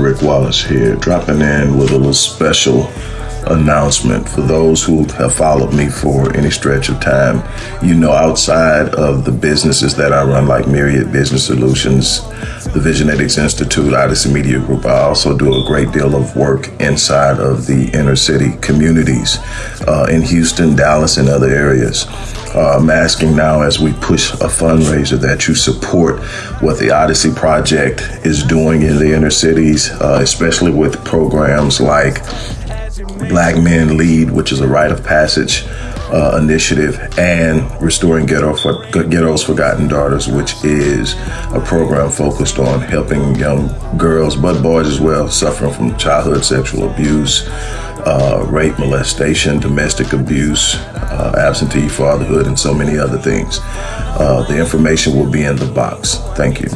Rick Wallace here, dropping in with a little special announcement for those who have followed me for any stretch of time. You know, outside of the businesses that I run, like Myriad Business Solutions, the Visionetics Institute, Odyssey Media Group, I also do a great deal of work inside of the inner city communities uh, in Houston, Dallas, and other areas. Uh, I'm asking now as we push a fundraiser that you support what the Odyssey Project is doing in the inner cities, uh, especially with programs like Black Men Lead, which is a rite of passage uh, initiative, and Restoring Ghetto for, Ghetto's Forgotten Daughters, which is a program focused on helping young girls, but boys as well, suffering from childhood sexual abuse, uh, rape, molestation, domestic abuse, uh, absentee fatherhood, and so many other things. Uh, the information will be in the box. Thank you.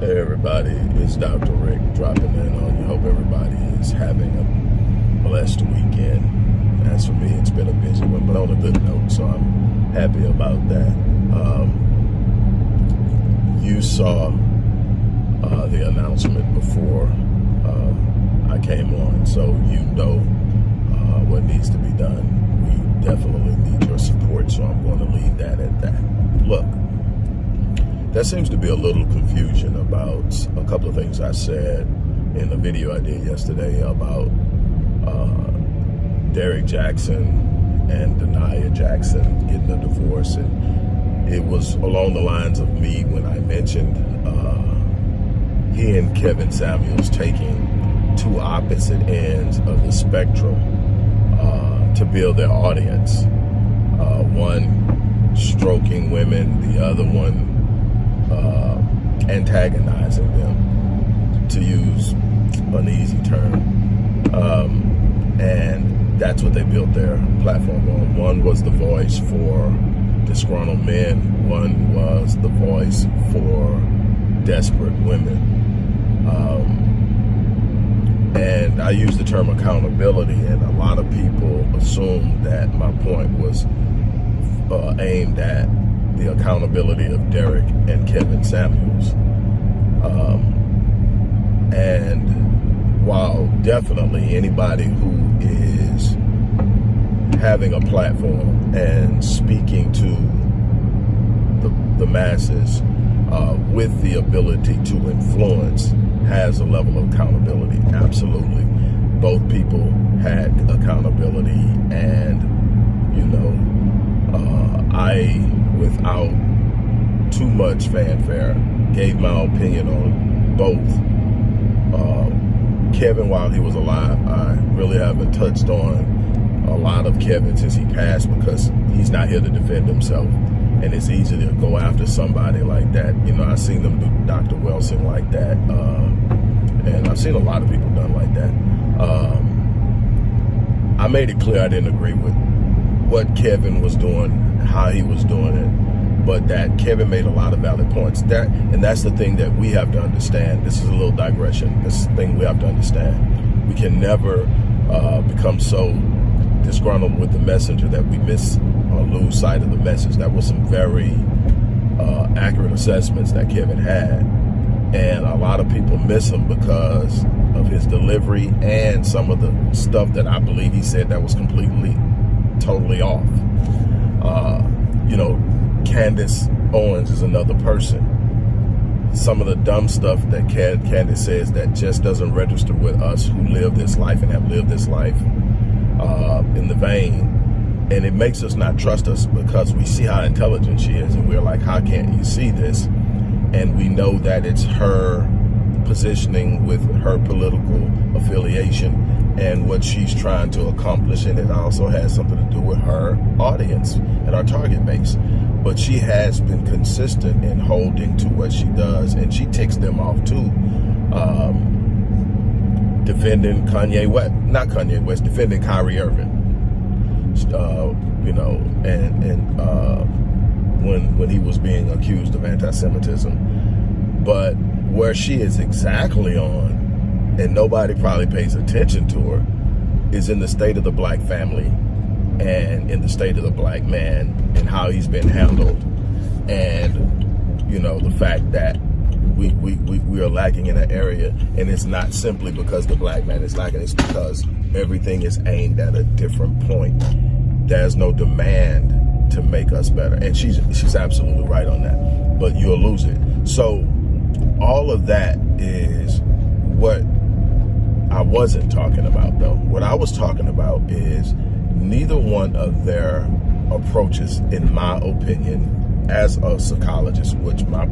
Hey everybody, it's Dr. Rick dropping in on you. Hope everybody is having a blessed weekend. As for me, it's been a busy one, but on a good note, so I'm happy about that. Um, you saw uh, the announcement before uh, I came on, so you know uh, what needs to be done. We definitely need your support, so I'm going to leave that at that. Look, there seems to be a little confusion about a couple of things I said in the video I did yesterday about uh, Derrick Jaxn and Da'Naia Jackson getting a divorce. And it was along the lines of me when I mentioned uh, he and Kevin Samuels taking two opposite ends of the spectrum uh, to build their audience. Uh, one stroking women, the other one uh, antagonizing them, to use an easy term. Um, and that's what they built their platform on. One was the voice for disgruntled men. One was the voice for desperate women. Um, and I use the term accountability, and a lot of people assume that my point was uh, aimed at the accountability of Derrick and Kevin Samuels. Um, and while definitely anybody who having a platform and speaking to the, the masses uh, with the ability to influence has a level of accountability, absolutely. Both people had accountability and, you know, uh, I without too much fanfare, gave my opinion on both. Uh, Kevin, while he was alive, I really haven't touched on a lot of Kevin since he passed because he's not here to defend himself. And it's easy to go after somebody like that. You know, I've seen them do Dr. Wilson like that. Uh, and I've seen a lot of people done like that. Um, I made it clear I didn't agree with what Kevin was doing, how he was doing it, but that Kevin made a lot of valid points. That and that's the thing that we have to understand. This is a little digression. This thing we have to understand. We can never uh, become so disgruntled with the messenger that we miss or lose sight of the message. That was some very uh, accurate assessments that Kevin had. And a lot of people miss him because of his delivery and some of the stuff that I believe he said that was completely totally off. Uh, you know, Candace Owens is another person. Some of the dumb stuff that Candace says that just doesn't register with us who live this life and have lived this life uh, in the vein. And it makes us not trust us because we see how intelligent she is and we're like, how can't you see this? And we know that it's her positioning with her political affiliation and what she's trying to accomplish. And it also has something to do with her audience and our target base. but she has been consistent in holding to what she does, and she ticks them off too. Um, defending Kanye West, not Kanye West, defending Kyrie Irving. Uh, you know, and and uh, when when he was being accused of anti-Semitism, but where she is exactly on, and nobody probably pays attention to her, is in the state of the black family and in the state of the black man and how he's been handled and you know the fact that we, we, we, we are lacking in that area and it's not simply because the black man is lacking it's because everything is aimed at a different point. There's no demand to make us better and she's she's absolutely right on that but you'll lose it. So all of that is what I wasn't talking about though. What I was talking about is neither one of their approaches, in my opinion, as a psychologist, which my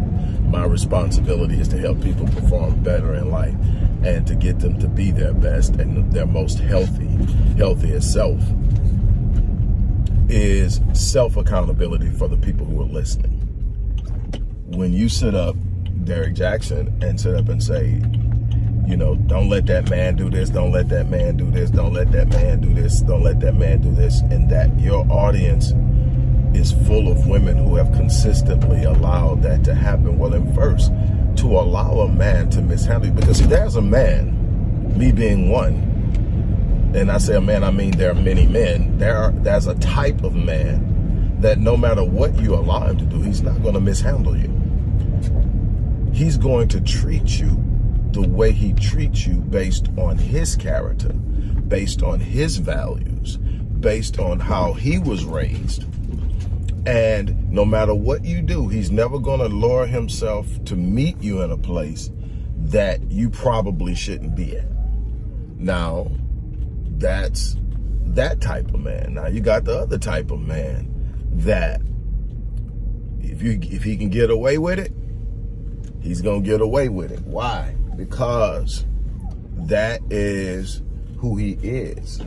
my responsibility is to help people perform better in life and to get them to be their best and their most healthy, healthiest self, is self-accountability for the people who are listening. When you sit up, Derrick Jaxn, and sit up and say, you know, don't let that man do this, don't let that man do this, don't let that man do this, don't let that man do this, and that your audience is full of women who have consistently allowed that to happen. Well, then first, to allow a man to mishandle you, because see, there's a man, me being one, and I say a man, I mean there are many men, there are, there's a type of man that no matter what you allow him to do, he's not going to mishandle you. He's going to treat you the way he treats you based on his character, based on his values, based on how he was raised. And no matter what you do, he's never going to lower himself to meet you in a place that you probably shouldn't be at. Now, that's that type of man. Now, you got the other type of man that if you if he can get away with it, he's going to get away with it. Why? because that is who he is.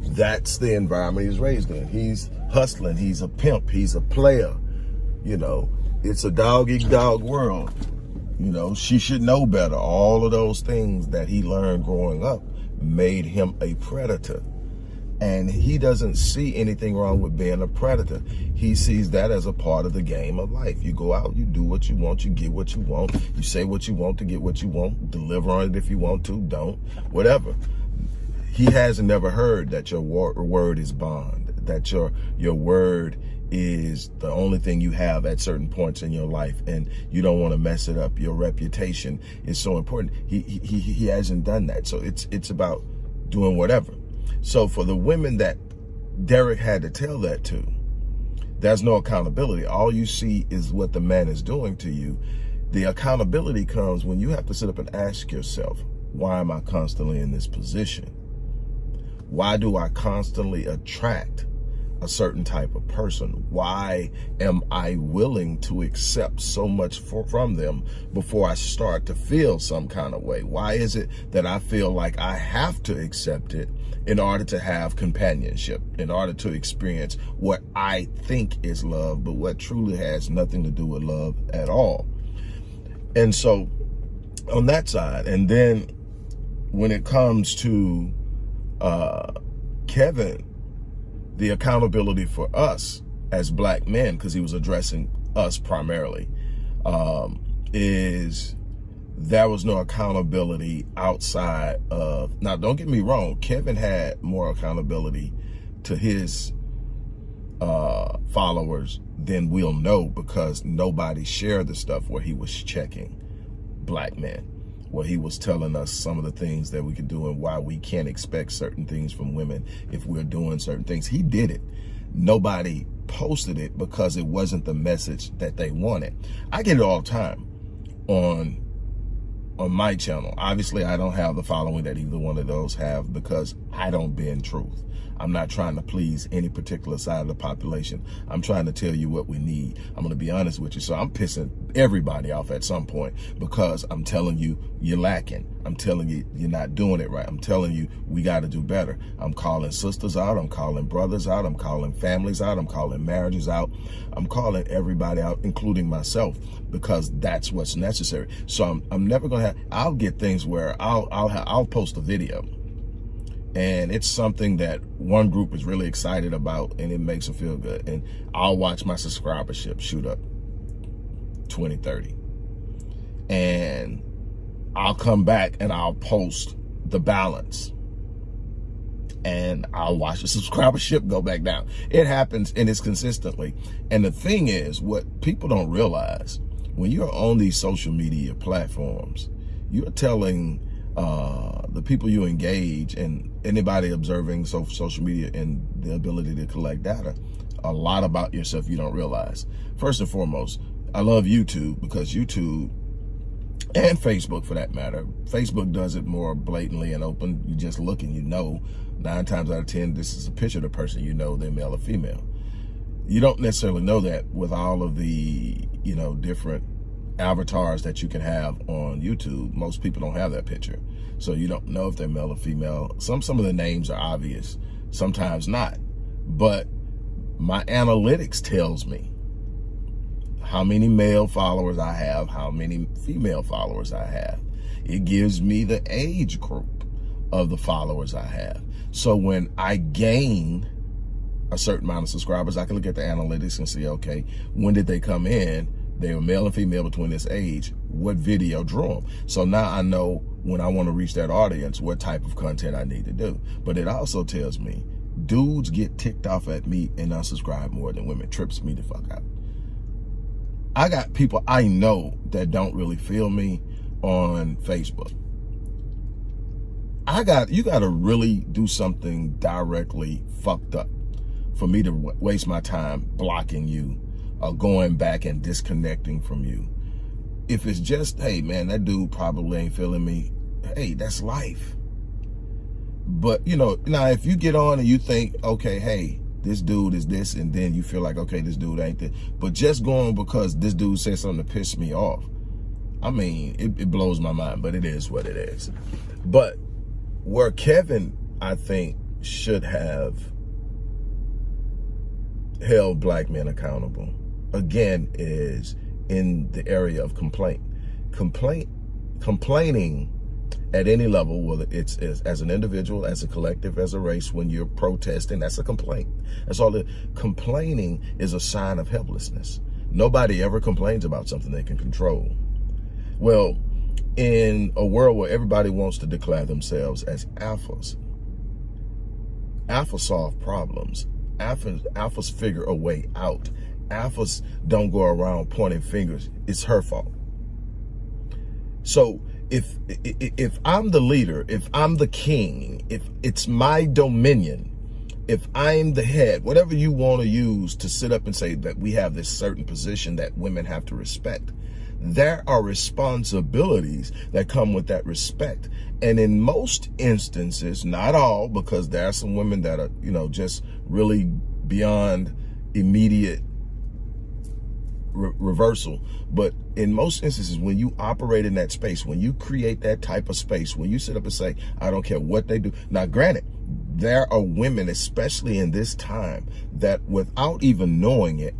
That's the environment he's raised in. He's hustling. He's a pimp. He's a player. You know, it's a dog eat dog world. You know, she should know better. All of those things that he learned growing up made him a predator. And he doesn't see anything wrong with being a predator. He sees that as a part of the game of life. You go out, you do what you want, you get what you want. You say what you want to get what you want. Deliver on it if you want to, don't, whatever. He has never heard that your word is bond, that your, your word is the only thing you have at certain points in your life and you don't want to mess it up. Your reputation is so important. He, he, he hasn't done that. So it's, it's about doing whatever. So for the women that Derrick had to tell that to, there's no accountability. All you see is what the man is doing to you. The accountability comes when you have to sit up and ask yourself, why am I constantly in this position? Why do I constantly attract a certain type of person? Why am I willing to accept so much for, from them before I start to feel some kind of way? Why is it that I feel like I have to accept it in order to have companionship, in order to experience what I think is love, but what truly has nothing to do with love at all? And so on that side, and then when it comes to uh, Kevin, the accountability for us as black men, because he was addressing us primarily, um, is there was no accountability outside of, now don't get me wrong, Kevin had more accountability to his uh, followers than we'll know because nobody shared the stuff where he was checking black men where he was telling us some of the things that we could do and why we can't expect certain things from women if we're doing certain things. He did it. Nobody posted it because it wasn't the message that they wanted. I get it all the time on on my channel. Obviously, I don't have the following that either one of those have because I don't bend truth. I'm not trying to please any particular side of the population. I'm trying to tell you what we need. I'm going to be honest with you. So I'm pissing everybody off at some point because I'm telling you, you're lacking. I'm telling you, you're not doing it right. I'm telling you, we got to do better. I'm calling sisters out. I'm calling brothers out. I'm calling families out. I'm calling marriages out. I'm calling everybody out, including myself, because that's what's necessary. So I'm, I'm never going to have, I'll get things where I'll, I'll, have, I'll post a video and it's something that one group is really excited about and it makes them feel good. And I'll watch my subscribership shoot up 20, 30. And I'll come back and I'll post the balance and I'll watch the subscribership go back down. It happens and it's consistently. And the thing is, what people don't realize, when you're on these social media platforms, you're telling uh, the people you engage and anybody observing so, social media and the ability to collect data, a lot about yourself you don't realize. First and foremost, I love YouTube because YouTube and Facebook for that matter. Facebook does it more blatantly and open. You just look and you know nine times out of 10, this is a picture of the person you know, they're male or female. You don't necessarily know that with all of the, you know, different avatars that you can have on YouTube. Most people don't have that picture. So you don't know if they're male or female. Some, some of the names are obvious, sometimes not. But my analytics tells me how many male followers I have, how many female followers I have. It gives me the age group of the followers I have. So when I gain a certain amount of subscribers, I can look at the analytics and see, okay, when did they come in? They were male and female between this age. What video drew them? So now I know when I want to reach that audience, what type of content I need to do. But it also tells me dudes get ticked off at me and unsubscribe more than women. Trips me the fuck out. I got people I know that don't really feel me on Facebook. I got, you got to really do something directly fucked up for me to waste my time blocking you uh, going back and disconnecting from you. If it's just, hey, man, that dude probably ain't feeling me, hey, that's life. But, you know, now if you get on and you think, okay, hey, this dude is this, and then you feel like, okay, this dude ain't this. But just going because this dude said something to piss me off, I mean, it, it blows my mind, but it is what it is. But where Kevin, I think, should have held black men accountable again, is in the area of complaint. Complaint, complaining at any level, well, it's, it's, as an individual, as a collective, as a race, when you're protesting, that's a complaint. That's all. The, complaining is a sign of helplessness. Nobody ever complains about something they can control. Well, in a world where everybody wants to declare themselves as alphas, alphas solve problems. Alphas, alphas figure a way out alphas don't go around pointing fingers. It's her fault. So if if I'm the leader, if I'm the king, if it's my dominion, if I'm the head, whatever you want to use to sit up and say that we have this certain position that women have to respect, there are responsibilities that come with that respect. And in most instances, not all, because there are some women that are, you know, just really beyond immediate re reversal. But in most instances, when you operate in that space, when you create that type of space, when you sit up and say, I don't care what they do. Now, granted, there are women, especially in this time, that without even knowing it,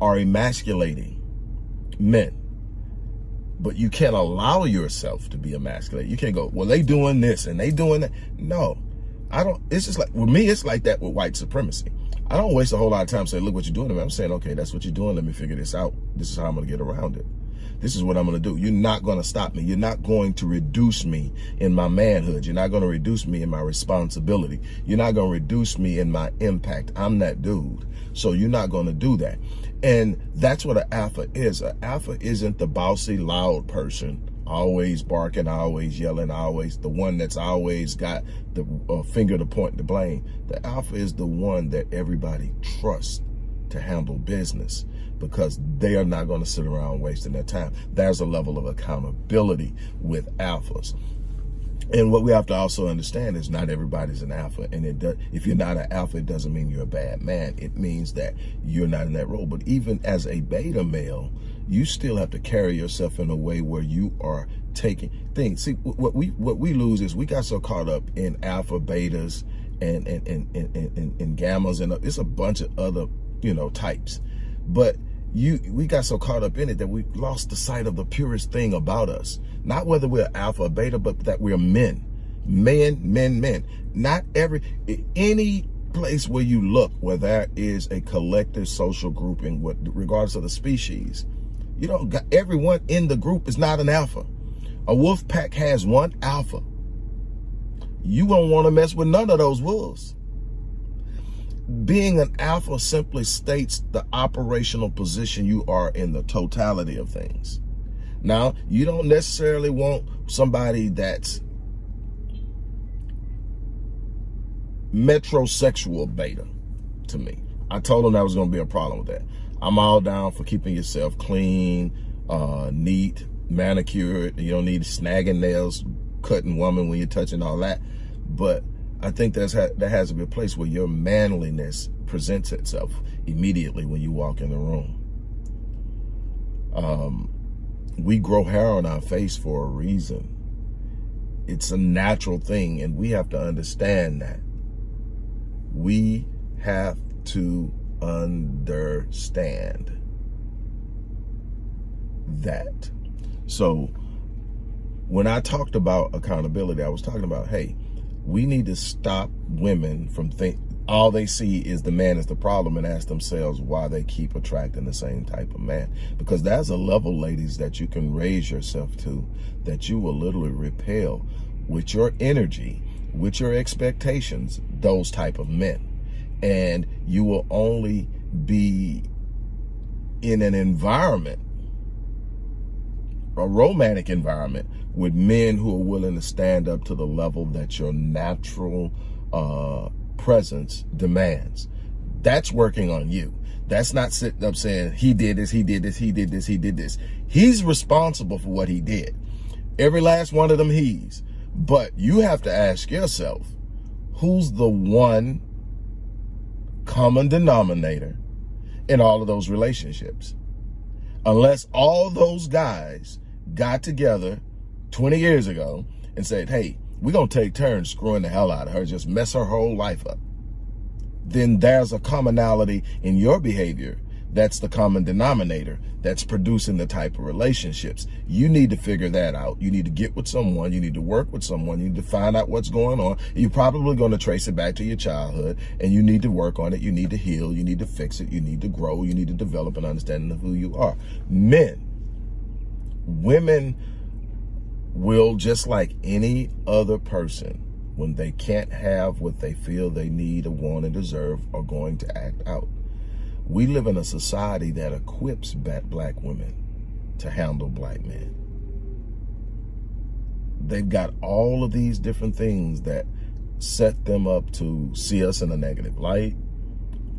are emasculating men. But you can't allow yourself to be emasculated. You can't go, well, they doing this and they doing that. No, I don't. It's just like, with me, it's like that with white supremacy. I don't waste a whole lot of time saying, look what you're doing to me. I'm saying, okay, that's what you're doing. Let me figure this out. This is how I'm going to get around it. This is what I'm going to do. You're not going to stop me. You're not going to reduce me in my manhood. You're not going to reduce me in my responsibility. You're not going to reduce me in my impact. I'm that dude. So you're not going to do that. And that's what an alpha is. An alpha isn't the bossy, loud person always barking, always yelling, always the one that's always got the uh, finger to point to blame. The alpha is the one that everybody trusts to handle business because they are not going to sit around wasting their time. There's a level of accountability with alphas. And what we have to also understand is not everybody's an alpha. And it does, if you're not an alpha, it doesn't mean you're a bad man. It means that you're not in that role. But even as a beta male, you still have to carry yourself in a way where you are taking things. See, what we what we lose is we got so caught up in alpha, betas, and and and and, and, and gammas, and uh, it's a bunch of other you know types. But you we got so caught up in it that we lost the sight of the purest thing about us. Not whether we're alpha or beta, but that we're men. Men, men, men. Not every any place where you look where there is a collective social grouping, regardless of the species, you know, everyone in the group is not an alpha. A wolf pack has one alpha. You don't want to mess with none of those wolves. Being an alpha simply states the operational position you are in the totality of things. Now, you don't necessarily want somebody that's metrosexual beta to me. I told them that was going to be a problem with that. I'm all down for keeping yourself clean, uh, neat, manicured. You don't need snagging nails, cutting woman when you're touching all that. But I think that's ha that has to be a place where your manliness presents itself immediately when you walk in the room. Um, we grow hair on our face for a reason. It's a natural thing, and we have to understand that. We have to understand that. So when I talked about accountability, I was talking about, hey, we need to stop women from think all they see is the man is the problem and ask themselves why they keep attracting the same type of man. Because there's a level, ladies, that you can raise yourself to that you will literally repel with your energy, with your expectations, those type of men. And you will only be in an environment a romantic environment with men who are willing to stand up to the level that your natural uh, presence demands. That's working on you. That's not sitting up saying, he did this, he did this, he did this, he did this. He's responsible for what he did. Every last one of them he's. But you have to ask yourself, who's the one common denominator in all of those relationships? Unless all those guys got together 20 years ago and said, hey, we're going to take turns screwing the hell out of her, just mess her whole life up, then there's a commonality in your behavior that's the common denominator that's producing the type of relationships. You need to figure that out. You need to get with someone. You need to work with someone. You need to find out what's going on. You're probably going to trace it back to your childhood and you need to work on it. You need to heal. You need to fix it. You need to grow. You need to develop an understanding of who you are. Men, women will, just like any other person, when they can't have what they feel they need or want and deserve, are going to act out. We live in a society that equips black women to handle black men. They've got all of these different things that set them up to see us in a negative light,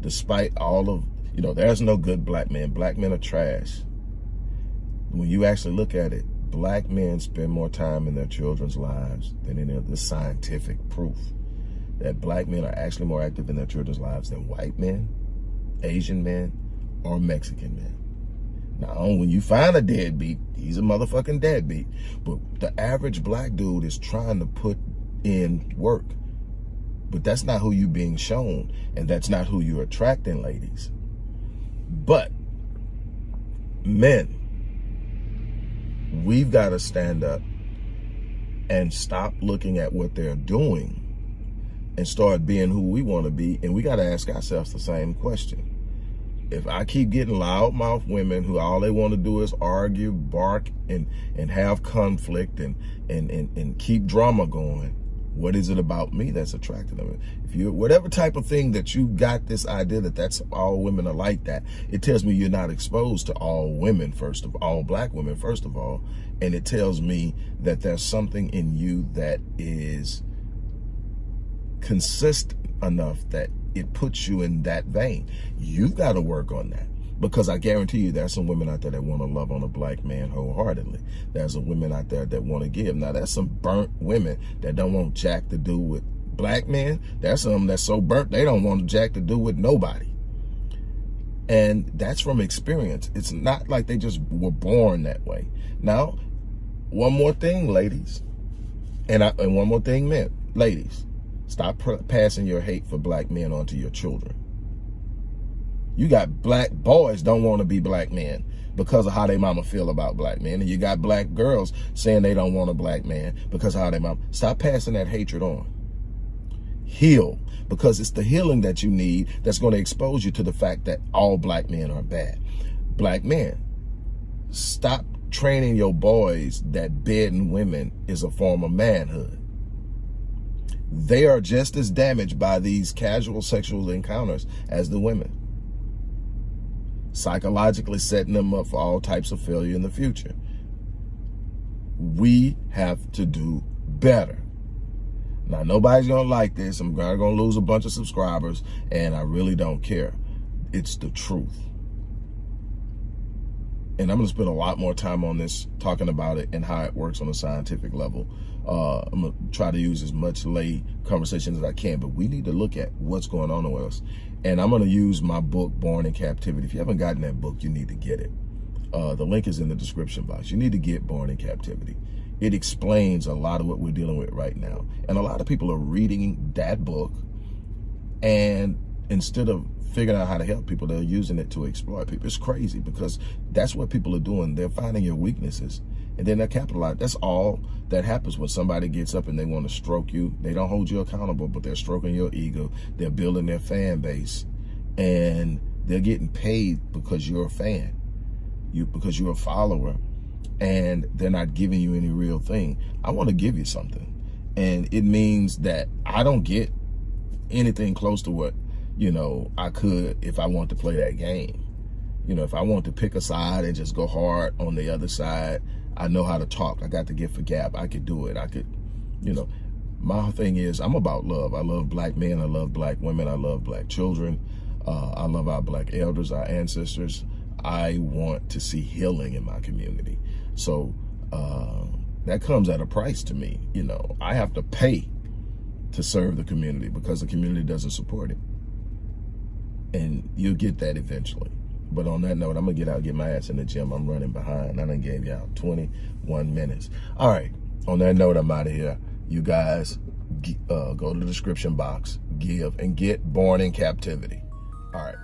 despite all of, you know, there's no good black men. Black men are trash when you actually look at it, black men spend more time in their children's lives than any of the scientific proof that black men are actually more active in their children's lives than white men, Asian men, or Mexican men. Now, when you find a deadbeat, he's a motherfucking deadbeat. But the average black dude is trying to put in work. But that's not who you're being shown. And that's not who you're attracting, ladies. But men, we've got to stand up and stop looking at what they're doing and start being who we want to be. And we got to ask ourselves the same question. If I keep getting loudmouth women who all they want to do is argue, bark, and, and have conflict and, and, and, and keep drama going, what is it about me that's attracting them? If you, whatever type of thing that you got this idea that that's all women are like that, it tells me you're not exposed to all women, first of all, black women, first of all. And it tells me that there's something in you that is consistent enough that it puts you in that vein. You've got to work on that because I guarantee you there's some women out there that want to love on a black man wholeheartedly. There's some women out there that want to give. Now, there's some burnt women that don't want jack to do with black men. There's some that's so burnt they don't want jack to do with nobody. And that's from experience. It's not like they just were born that way. Now, one more thing, ladies. And, I, and one more thing, men, ladies, stop passing your hate for black men onto your children. You got black boys don't want to be black men because of how their mama feel about black men. And you got black girls saying they don't want a black man because of how they mama. Stop passing that hatred on. Heal because it's the healing that you need that's going to expose you to the fact that all black men are bad. Black men, stop training your boys that bedding women is a form of manhood. They are just as damaged by these casual sexual encounters as the women. Psychologically setting them up for all types of failure in the future. We have to do better. Now, nobody's going to like this. I'm going to lose a bunch of subscribers, and I really don't care. It's the truth. And I'm to spend a lot more time on this, talking about it and how it works on a scientific level. Uh, I'm to try to use as much lay conversation as I can, but we need to look at what's going on with us. And I'm going to use my book, Born in Captivity. If you haven't gotten that book, you need to get it. Uh, the link is in the description box. You need to get Born in Captivity it explains a lot of what we're dealing with right now. And a lot of people are reading that book and instead of figuring out how to help people, they're using it to exploit people. It's crazy because that's what people are doing. They're finding your weaknesses and then they're capitalizing. That's all that happens when somebody gets up and they want to stroke you. They don't hold you accountable, but they're stroking your ego. They're building their fan base and they're getting paid because you're a fan, you because you're a follower and they're not giving you any real thing. I want to give you something. And it means that I don't get anything close to what, you know, I could if I want to play that game. You know, if I want to pick a side and just go hard on the other side, I know how to talk. I got the gift for gab. I could do it. I could, you know, my thing is I'm about love. I love black men. I love black women. I love black children. Uh, I love our black elders, our ancestors. I want to see healing in my community. So uh, that comes at a price to me. You know, I have to pay to serve the community because the community doesn't support it. And you'll get that eventually. But on that note, I'm going to get out get my ass in the gym. I'm running behind. I done gave y'all 21 minutes. All right. On that note, I'm out of here. You guys uh, go to the description box, give, and get Born in Captivity. All right.